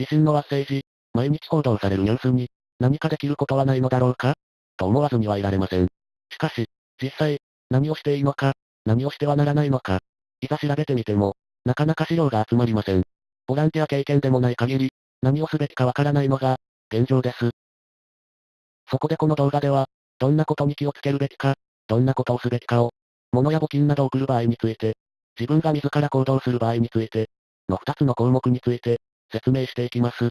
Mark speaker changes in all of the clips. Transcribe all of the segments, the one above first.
Speaker 1: 自身のワッセージ、毎日報道されるニュースに、何かできることはないのだろうかと思わずにはいられません。しかし、実際、何をしていいのか、何をしてはならないのか、いざ調べてみても、なかなか資料が集まりません。ボランティア経験でもない限り、何をすべきかわからないのが、現状です。そこでこの動画では、どんなことに気をつけるべきか、どんなことをすべきかを、物や募金などを送る場合について、自分が自ら行動する場合について、の2つの項目について、説明していきます。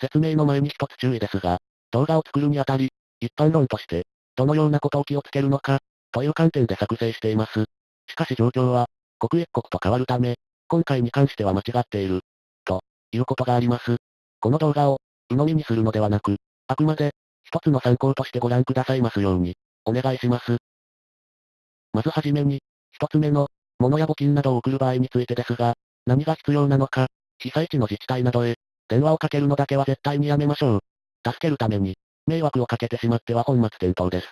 Speaker 1: 説明の前に一つ注意ですが、動画を作るにあたり、一般論として、どのようなことを気をつけるのか、という観点で作成しています。しかし状況は、刻一刻と変わるため、今回に関しては間違っている、ということがあります。この動画を、鵜呑みにするのではなく、あくまで、一つの参考としてご覧くださいますように、お願いします。まずはじめに、一つ目の、物や募金などを送る場合についてですが、何が必要なのか、被災地の自治体などへ、電話をかけるのだけは絶対にやめましょう。助けるために、迷惑をかけてしまっては本末転倒です。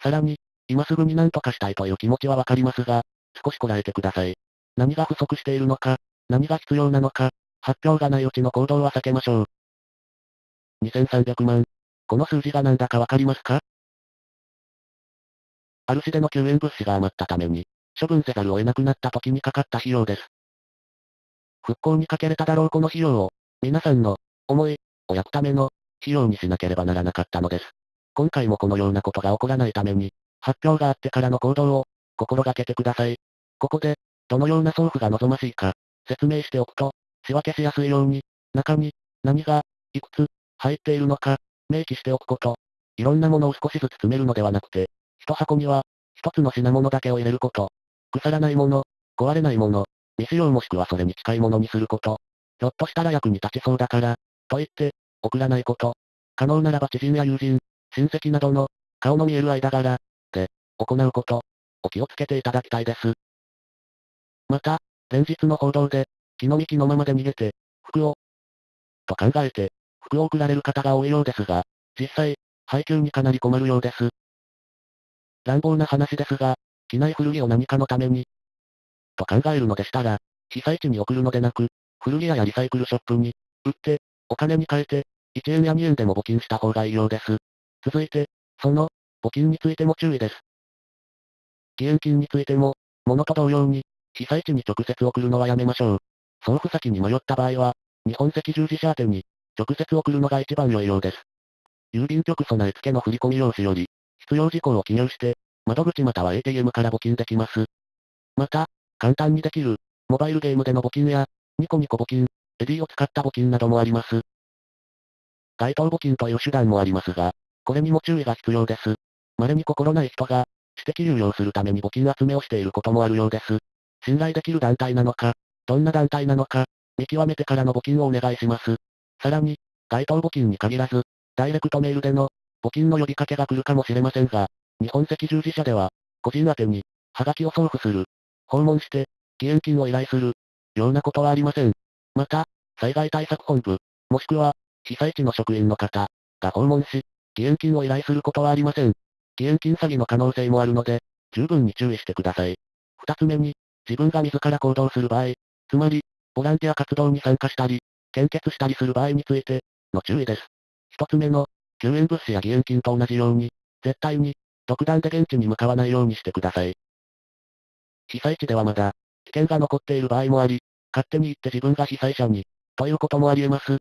Speaker 1: さらに、今すぐに何とかしたいという気持ちはわかりますが、少しこらえてください。何が不足しているのか、何が必要なのか、発表がないうちの行動は避けましょう。2300万。この数字が何だかわかりますか？ある市での救援物資が余ったために、処分せざるを得なくなった時にかかった費用です。復興にかけれただろうこの費用を、皆さんの、思い、を焼くための、費用にしなければならなかったのです。今回もこのようなことが起こらないために、発表があってからの行動を、心がけてください。ここで、どのような送付が望ましいか、説明しておくと、仕分けしやすいように、中に、何が、いくつ、入っているのか、明記しておくこと。いろんなものを少しずつ詰めるのではなくて、一箱には、一つの品物だけを入れること。腐らないもの、壊れないもの、未使用もしくはそれに近いものにすること。ひょっとしたら役に立ちそうだから、と言って、送らないこと。可能ならば知人や友人、親戚などの、顔の見える間柄、で、行うこと、お気をつけていただきたいです。また、前日の報道で、気の幹のままで逃げて、服を、と考えて、服を送られる方が多いようですが、実際、配給にかなり困るようです。乱暴な話ですが、機内古着を何かのために、と考えるのでしたら、被災地に送るのでなく、古着屋やリサイクルショップに、売って、お金に換えて、1円や2円でも募金した方がいいようです。続いて、その、募金についても注意です。義援金についても、物と同様に、被災地に直接送るのはやめましょう。送付先に迷った場合は、日本赤十字社宛てに、直接送るのが一番良いようです。郵便局備え付けの振込用紙より、必要事項を記入して、窓口または ATM から募金できます。また、簡単にできる、モバイルゲームでの募金や、ニコニコ募金、エディを使った募金などもあります。該当募金という手段もありますが、これにも注意が必要です。稀に心ない人が、私的流用するために募金集めをしていることもあるようです。信頼できる団体なのか、どんな団体なのか、見極めてからの募金をお願いします。さらに、該当募金に限らず、ダイレクトメールでの、募金の呼びかけが来るかもしれませんが、日本赤十字社では、個人宛に、ハガキを送付する、訪問して、義援金を依頼する、ようなことはありません。また、災害対策本部、もしくは、被災地の職員の方、が訪問し、義援金を依頼することはありません。義援金詐欺の可能性もあるので、十分に注意してください。二つ目に、自分が自ら行動する場合、つまり、ボランティア活動に参加したり、献血したりする場合について、の注意です。一つ目の、救援物資や義援金と同じように、絶対に、独断で現地に向かわないようにしてください。被災地ではまだ、危険が残っている場合もあり、勝手に行って自分が被災者に、ということもあり得ます。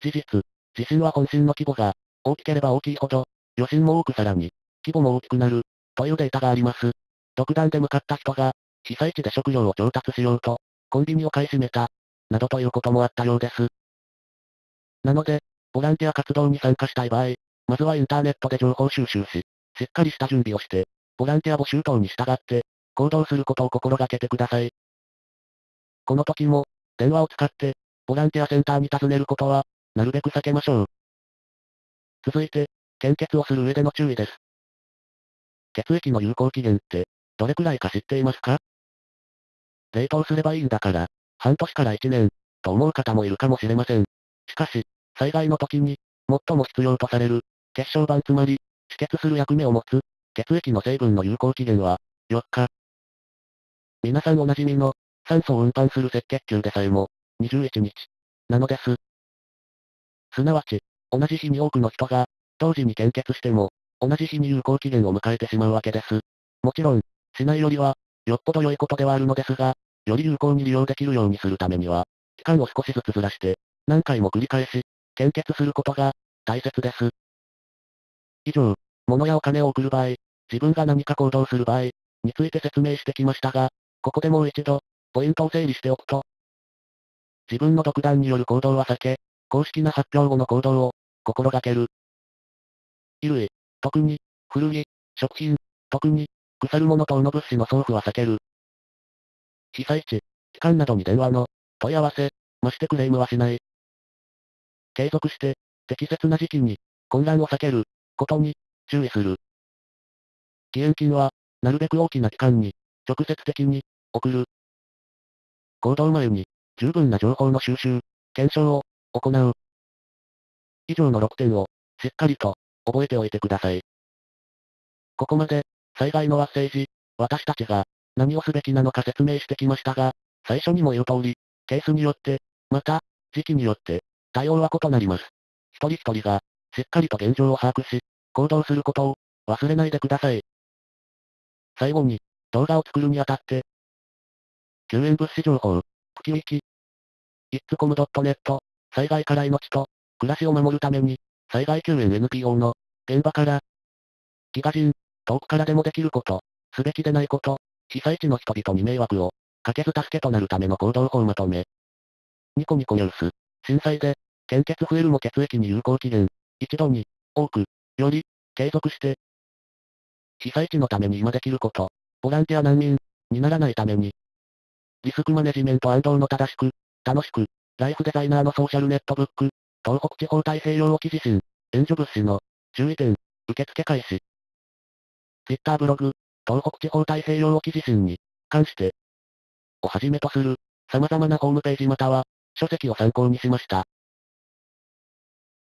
Speaker 1: 事実、地震は本震の規模が、大きければ大きいほど、余震も多くさらに、規模も大きくなる、というデータがあります。独断で向かった人が、被災地で食料を調達しようと、コンビニを買い占めた、などということもあったようです。なので、ボランティア活動に参加したい場合、まずはインターネットで情報収集し、しっかりした準備をして、ボランティア募集等に従って、行動することを心がけてください。この時も、電話を使って、ボランティアセンターに尋ねることは、なるべく避けましょう。続いて、献血をする上での注意です。血液の有効期限って、どれくらいか知っていますか？冷凍すればいいんだから、半年から1年、と思う方もいるかもしれません。しかし、災害の時に、最も必要とされる、血小板つまり、止血する役目を持つ、血液の成分の有効期限は、4日。皆さんおなじみの、酸素を運搬する赤血球でさえも、21日。なのです。すなわち、同じ日に多くの人が、同時に献血しても、同じ日に有効期限を迎えてしまうわけです。もちろん、しないよりは、よっぽど良いことではあるのですが、より有効に利用できるようにするためには、期間を少しずつずらして、何回も繰り返し、献血することが、大切です。以上、物やお金を送る場合、自分が何か行動する場合、について説明してきましたが、ここでもう一度、ポイントを整理しておくと、自分の独断による行動は避け、公式な発表後の行動を、心がける。衣類、特に、古着、食品、特に、腐るもの等の物資の送付は避ける。被災地、機関などに電話の、問い合わせ、ましてクレームはしない。継続して、適切な時期に、混乱を避ける、ことに、注意する。義援金は、なるべく大きな機関に、直接的に、送る。行動前に、十分な情報の収集、検証を、行う。以上の6点を、しっかりと、覚えておいてください。ここまで、災害の発生時、私たちが、何をすべきなのか説明してきましたが、最初にも言う通り、ケースによって、また、時期によって、対応は異なります。一人一人が、しっかりと現状を把握し、行動することを、忘れないでください。最後に、動画を作るにあたって、救援物資情報、プキウキ、i t s c o m n e t 災害から命と、暮らしを守るために、災害救援 NPO の、現場から、ギガ人、遠くからでもできること、すべきでないこと、被災地の人々に迷惑を、かけず助けとなるための行動法まとめ。ニコニコニュース、震災で、献血増えるも血液に有効期限、一度に、多く、より、継続して、被災地のために今できること、ボランティア難民、にならないために、リスクマネジメント安藤の正しく、楽しく、ライフデザイナーのソーシャルネットブック、東北地方太平洋沖地震、援助物資の、注意点、受付開始。Twitter ブログ、東北地方太平洋沖地震に、関して、をはじめとする、様々なホームページまたは、書籍を参考にしました。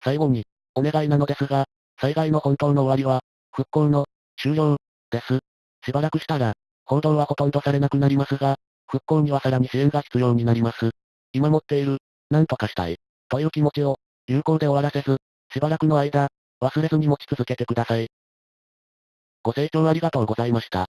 Speaker 1: 最後に、お願いなのですが、災害の本当の終わりは、復興の、終了、です。しばらくしたら、報道はほとんどされなくなりますが、復興にはさらに支援が必要になります。今持っている、何とかしたい、という気持ちを、有効で終わらせず、しばらくの間、忘れずに持ち続けてください。ご清聴ありがとうございました。